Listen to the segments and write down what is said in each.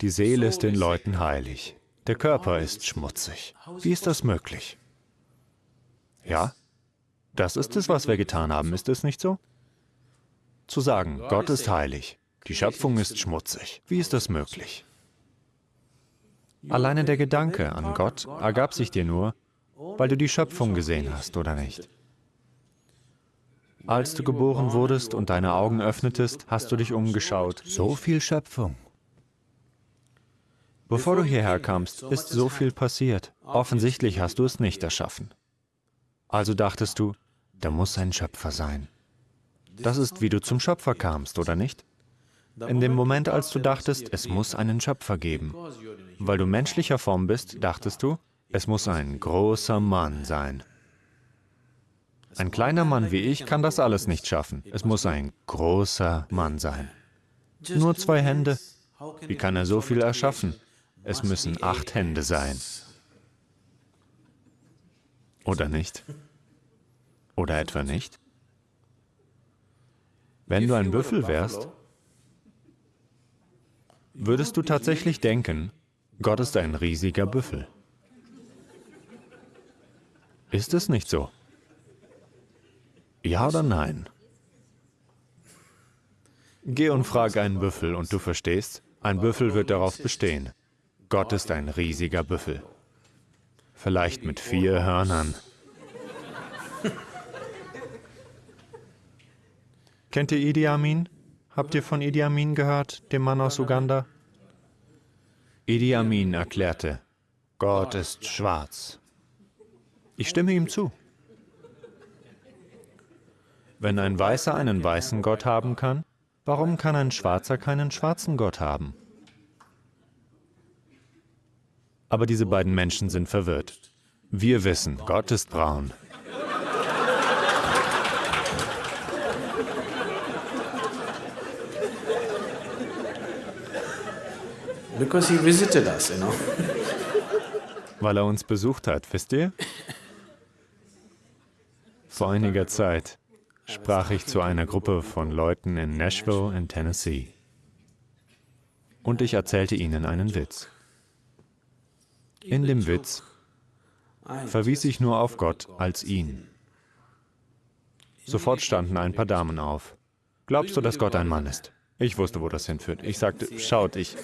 Die Seele ist den Leuten heilig. Der Körper ist schmutzig. Wie ist das möglich? Ja, das ist es, was wir getan haben, ist es nicht so? Zu sagen, Gott ist heilig, die Schöpfung ist schmutzig. Wie ist das möglich? Alleine der Gedanke an Gott ergab sich dir nur, weil du die Schöpfung gesehen hast, oder nicht? Als du geboren wurdest und deine Augen öffnetest, hast du dich umgeschaut. So viel Schöpfung. Bevor du hierher kamst, ist so viel passiert. Offensichtlich hast du es nicht erschaffen. Also dachtest du, da muss ein Schöpfer sein. Das ist, wie du zum Schöpfer kamst, oder nicht? In dem Moment, als du dachtest, es muss einen Schöpfer geben, weil du menschlicher Form bist, dachtest du, es muss ein großer Mann sein. Ein kleiner Mann wie ich kann das alles nicht schaffen. Es muss ein großer Mann sein. Nur zwei Hände. Wie kann er so viel erschaffen? Es müssen acht Hände sein. Oder nicht? Oder etwa nicht? Wenn du ein Büffel wärst, würdest du tatsächlich denken, Gott ist ein riesiger Büffel. Ist es nicht so? Ja oder nein? Geh und frag einen Büffel und du verstehst, ein Büffel wird darauf bestehen. Gott ist ein riesiger Büffel. Vielleicht mit vier Hörnern. Kennt ihr Idi Amin? Habt ihr von Idi Amin gehört, dem Mann aus Uganda? Idi Amin erklärte, Gott ist schwarz. Ich stimme ihm zu. Wenn ein Weißer einen weißen Gott haben kann, warum kann ein Schwarzer keinen schwarzen Gott haben? Aber diese beiden Menschen sind verwirrt. Wir wissen, Gott ist braun. Because he visited us, you know. Weil er uns besucht hat, wisst ihr? Vor einiger Zeit sprach ich zu einer Gruppe von Leuten in Nashville in Tennessee. Und ich erzählte ihnen einen Witz. In dem Witz verwies ich nur auf Gott als ihn. Sofort standen ein paar Damen auf. Glaubst du, dass Gott ein Mann ist? Ich wusste, wo das hinführt. Ich sagte, schaut, ich,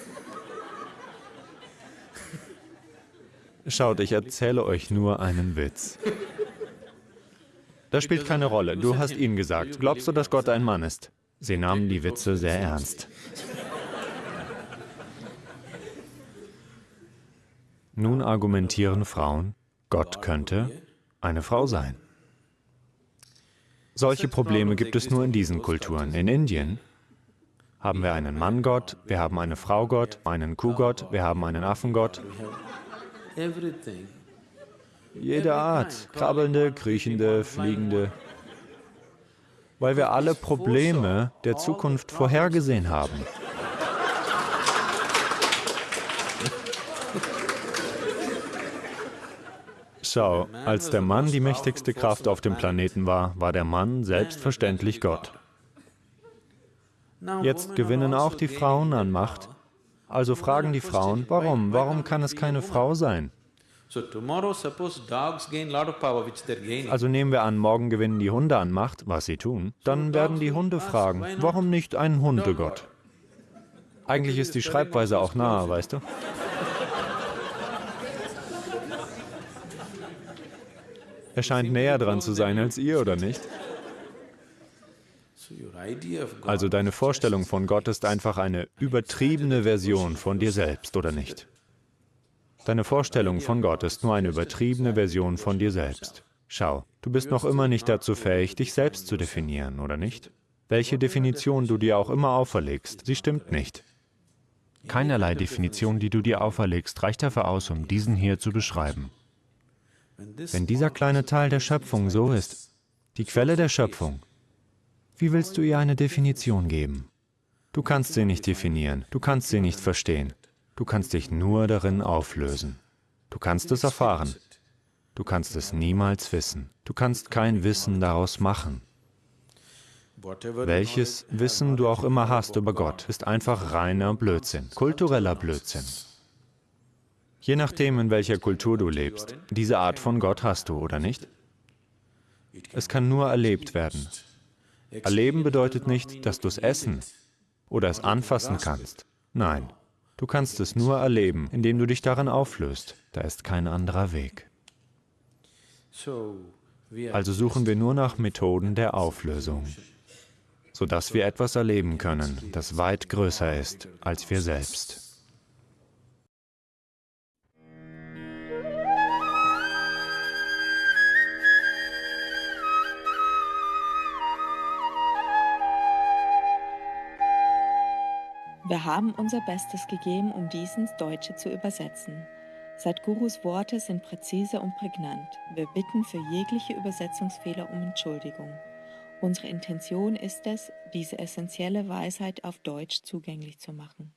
Schaut, ich erzähle euch nur einen Witz. Das spielt keine Rolle. Du hast ihnen gesagt. Glaubst du, dass Gott ein Mann ist? Sie nahmen die Witze sehr ernst. Nun argumentieren Frauen, Gott könnte eine Frau sein. Solche Probleme gibt es nur in diesen Kulturen. In Indien haben wir einen Manngott, wir haben eine Fraugott, einen Kuhgott, wir haben einen Affengott. Jede Art, krabbelnde, kriechende, fliegende, weil wir alle Probleme der Zukunft vorhergesehen haben. Schau, als der Mann die mächtigste Kraft auf dem Planeten war, war der Mann selbstverständlich Gott. Jetzt gewinnen auch die Frauen an Macht, also fragen die Frauen, warum? Warum kann es keine Frau sein? Also nehmen wir an, morgen gewinnen die Hunde an Macht, was sie tun. Dann werden die Hunde fragen, warum nicht ein Hundegott? Eigentlich ist die Schreibweise auch nahe, weißt du? Er scheint näher dran zu sein als ihr, oder nicht? Also deine Vorstellung von Gott ist einfach eine übertriebene Version von dir selbst, oder nicht? Deine Vorstellung von Gott ist nur eine übertriebene Version von dir selbst. Schau, du bist noch immer nicht dazu fähig, dich selbst zu definieren, oder nicht? Welche Definition du dir auch immer auferlegst, sie stimmt nicht. Keinerlei Definition, die du dir auferlegst, reicht dafür aus, um diesen hier zu beschreiben. Wenn dieser kleine Teil der Schöpfung so ist, die Quelle der Schöpfung, wie willst du ihr eine Definition geben? Du kannst sie nicht definieren, du kannst sie nicht verstehen. Du kannst dich nur darin auflösen. Du kannst es erfahren. Du kannst es niemals wissen. Du kannst kein Wissen daraus machen. Welches Wissen du auch immer hast über Gott, ist einfach reiner Blödsinn, kultureller Blödsinn. Je nachdem, in welcher Kultur du lebst, diese Art von Gott hast du, oder nicht? Es kann nur erlebt werden. Erleben bedeutet nicht, dass du es essen oder es anfassen kannst. Nein, du kannst es nur erleben, indem du dich darin auflöst. Da ist kein anderer Weg. Also suchen wir nur nach Methoden der Auflösung, sodass wir etwas erleben können, das weit größer ist als wir selbst. Wir haben unser Bestes gegeben, um dies ins Deutsche zu übersetzen. Sadhgurus Worte sind präzise und prägnant. Wir bitten für jegliche Übersetzungsfehler um Entschuldigung. Unsere Intention ist es, diese essentielle Weisheit auf Deutsch zugänglich zu machen.